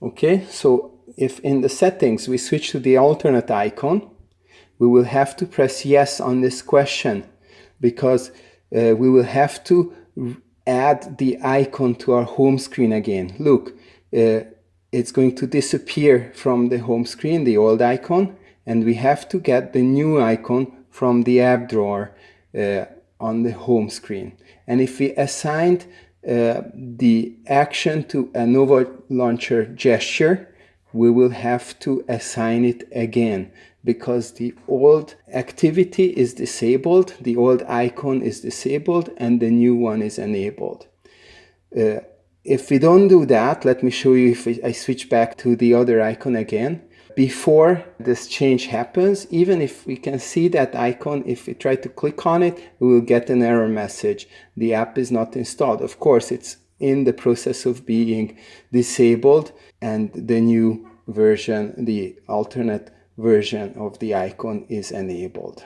Okay, so if in the settings we switch to the alternate icon, we will have to press yes on this question because uh, we will have to add the icon to our home screen again. Look, uh, it's going to disappear from the home screen, the old icon, and we have to get the new icon from the app drawer uh, on the home screen. And if we assigned uh, the action to a Nova Launcher gesture, we will have to assign it again because the old activity is disabled, the old icon is disabled, and the new one is enabled. Uh, if we don't do that, let me show you if I switch back to the other icon again. Before this change happens, even if we can see that icon, if we try to click on it, we will get an error message. The app is not installed. Of course, it's in the process of being disabled and the new version, the alternate version of the icon is enabled.